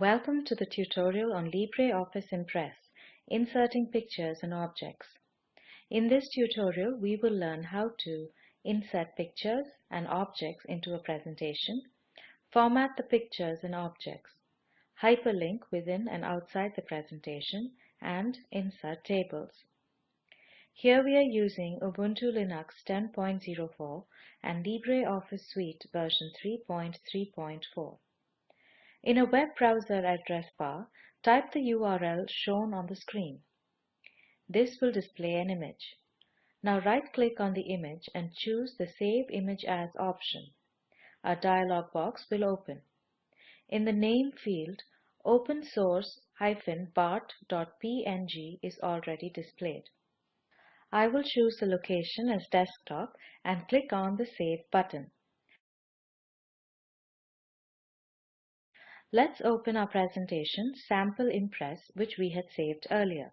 Welcome to the tutorial on LibreOffice Impress, Inserting Pictures and Objects. In this tutorial, we will learn how to insert pictures and objects into a presentation, format the pictures and objects, hyperlink within and outside the presentation, and insert tables. Here we are using Ubuntu Linux 10.04 and LibreOffice Suite version 3.3.4. In a web browser address bar, type the URL shown on the screen. This will display an image. Now right-click on the image and choose the Save Image As option. A dialog box will open. In the Name field, open source-bart.png is already displayed. I will choose the location as desktop and click on the Save button. Let's open our presentation Sample Impress which we had saved earlier.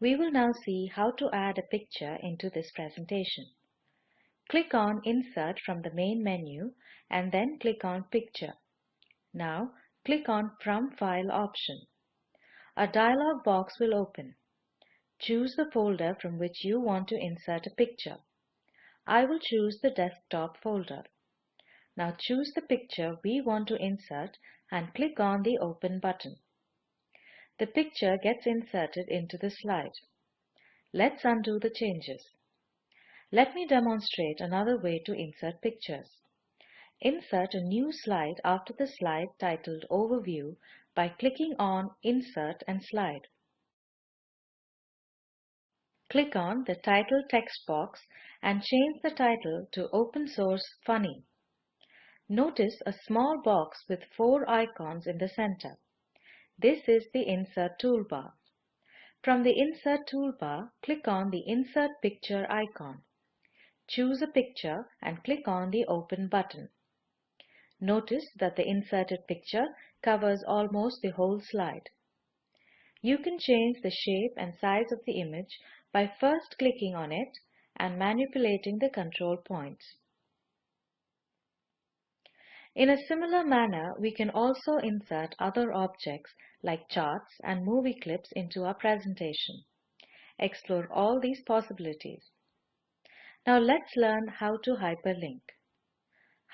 We will now see how to add a picture into this presentation. Click on Insert from the main menu and then click on Picture. Now click on From File option. A dialog box will open. Choose the folder from which you want to insert a picture. I will choose the desktop folder. Now choose the picture we want to insert and click on the Open button. The picture gets inserted into the slide. Let's undo the changes. Let me demonstrate another way to insert pictures. Insert a new slide after the slide titled Overview by clicking on Insert and Slide. Click on the title text box and change the title to Open Source Funny. Notice a small box with four icons in the center. This is the Insert toolbar. From the Insert toolbar, click on the Insert Picture icon. Choose a picture and click on the Open button. Notice that the inserted picture covers almost the whole slide. You can change the shape and size of the image by first clicking on it and manipulating the control points. In a similar manner, we can also insert other objects like charts and movie clips into our presentation. Explore all these possibilities. Now let's learn how to hyperlink.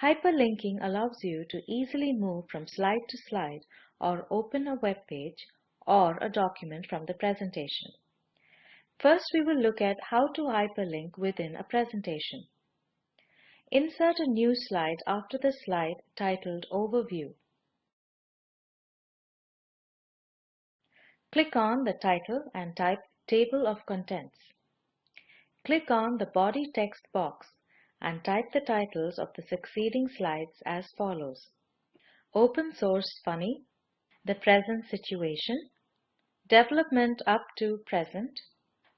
Hyperlinking allows you to easily move from slide to slide or open a web page or a document from the presentation. First, we will look at how to hyperlink within a presentation. Insert a new slide after the slide titled Overview. Click on the title and type Table of Contents. Click on the body text box and type the titles of the succeeding slides as follows. Open Source Funny, The Present Situation, Development Up to Present,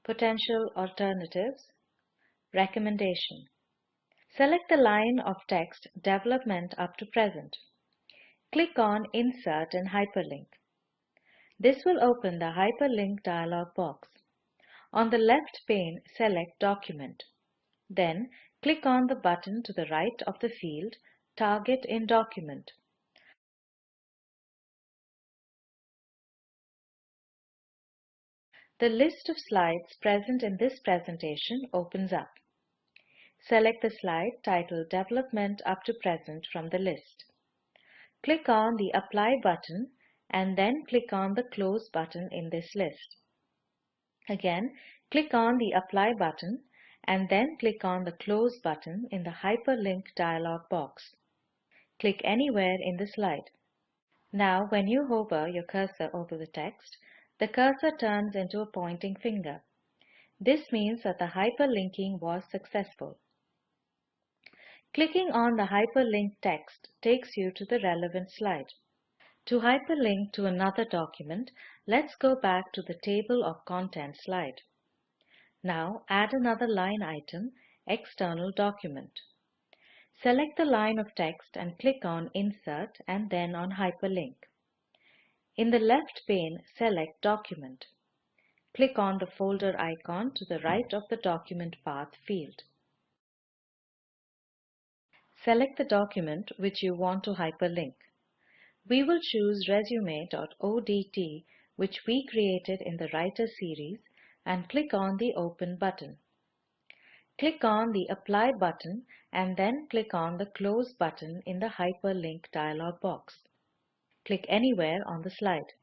Potential Alternatives, Recommendation. Select the line of text Development up to present. Click on Insert and Hyperlink. This will open the Hyperlink dialog box. On the left pane, select Document. Then, click on the button to the right of the field Target in Document. The list of slides present in this presentation opens up. Select the slide titled Development Up to Present from the list. Click on the Apply button and then click on the Close button in this list. Again, click on the Apply button and then click on the Close button in the Hyperlink dialog box. Click anywhere in the slide. Now, when you hover your cursor over the text, the cursor turns into a pointing finger. This means that the hyperlinking was successful. Clicking on the hyperlink text takes you to the relevant slide. To hyperlink to another document, let's go back to the Table of Contents slide. Now add another line item, External Document. Select the line of text and click on Insert and then on Hyperlink. In the left pane, select Document. Click on the folder icon to the right of the document path field. Select the document which you want to hyperlink. We will choose resume.odt which we created in the Writer series and click on the Open button. Click on the Apply button and then click on the Close button in the Hyperlink dialog box. Click anywhere on the slide.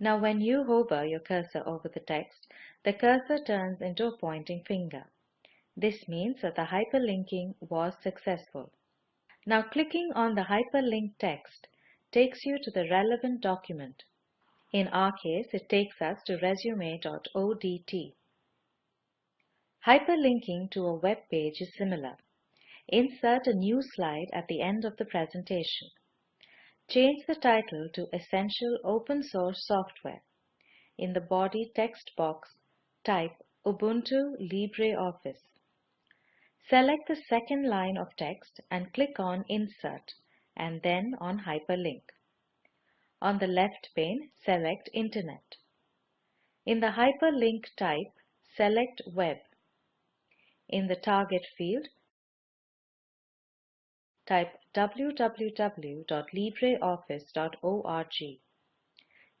Now when you hover your cursor over the text, the cursor turns into a pointing finger. This means that the hyperlinking was successful. Now clicking on the hyperlinked text takes you to the relevant document. In our case, it takes us to resume.odt. Hyperlinking to a web page is similar. Insert a new slide at the end of the presentation. Change the title to Essential Open Source Software. In the body text box, type Ubuntu LibreOffice. Select the second line of text and click on Insert and then on Hyperlink. On the left pane, select Internet. In the hyperlink type, select Web. In the target field, type www.libreoffice.org.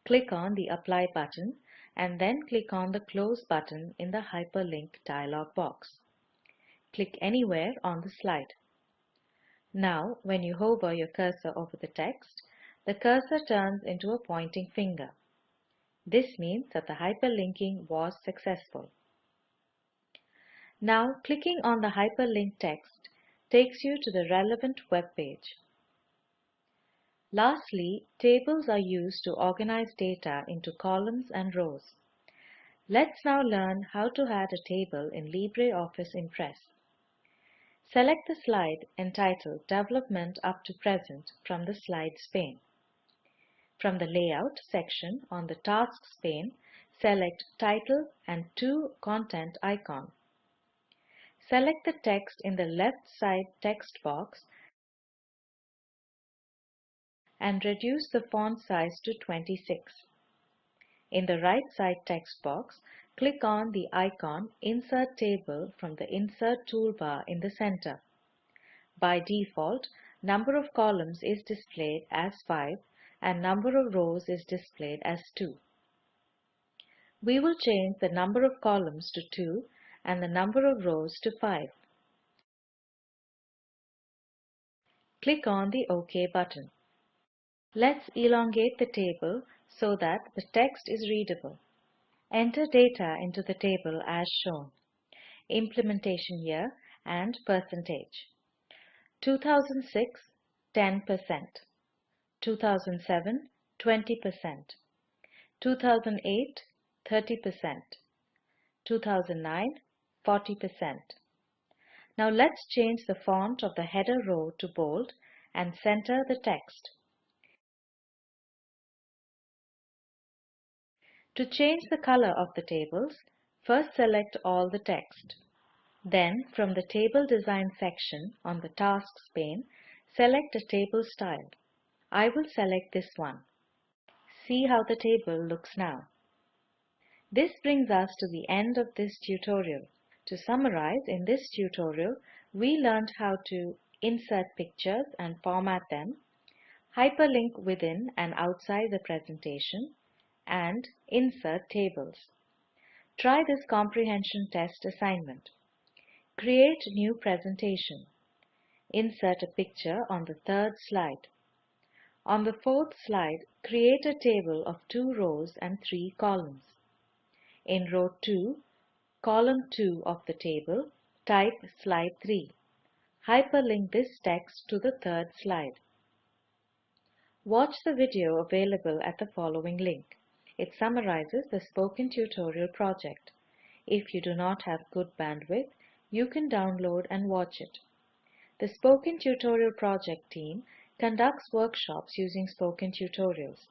Click on the Apply button and then click on the Close button in the Hyperlink dialog box. Click anywhere on the slide. Now, when you hover your cursor over the text, the cursor turns into a pointing finger. This means that the hyperlinking was successful. Now, clicking on the hyperlinked text takes you to the relevant web page. Lastly, tables are used to organize data into columns and rows. Let's now learn how to add a table in LibreOffice Impress. Select the slide entitled Development up to Present from the Slides pane. From the Layout section on the Tasks pane, select Title and To Content icon. Select the text in the left side text box and reduce the font size to 26. In the right side text box, click on the icon Insert Table from the Insert toolbar in the center. By default, number of columns is displayed as 5 and number of rows is displayed as 2. We will change the number of columns to 2 and the number of rows to 5. Click on the OK button. Let's elongate the table so that the text is readable. Enter data into the table as shown. Implementation year and percentage. 2006 10%, 2007 20%, 2008 30%, 2009 40%. Now let's change the font of the header row to bold and center the text. To change the color of the tables, first select all the text. Then, from the Table Design section on the Tasks pane, select a table style. I will select this one. See how the table looks now. This brings us to the end of this tutorial. To summarize, in this tutorial, we learned how to insert pictures and format them, hyperlink within and outside the presentation, and insert tables. Try this comprehension test assignment. Create new presentation. Insert a picture on the third slide. On the fourth slide, create a table of two rows and three columns. In row 2, column 2 of the table, type slide 3. Hyperlink this text to the third slide. Watch the video available at the following link. It summarizes the spoken tutorial project. If you do not have good bandwidth, you can download and watch it. The Spoken Tutorial Project team conducts workshops using spoken tutorials,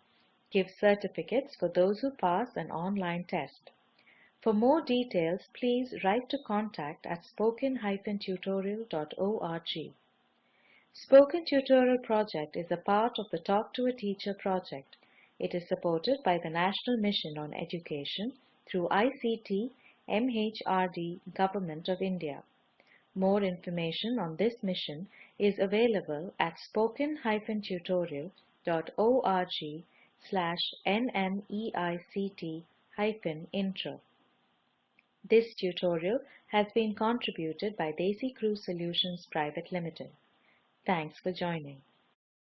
gives certificates for those who pass an online test. For more details, please write to contact at spoken-tutorial.org. Spoken Tutorial Project is a part of the Talk to a Teacher project. It is supported by the National Mission on Education through ICT MHRD Government of India. More information on this mission is available at spoken-tutorial.org slash nmeict-intro. This tutorial has been contributed by DesiCrew Solutions Private Limited. Thanks for joining.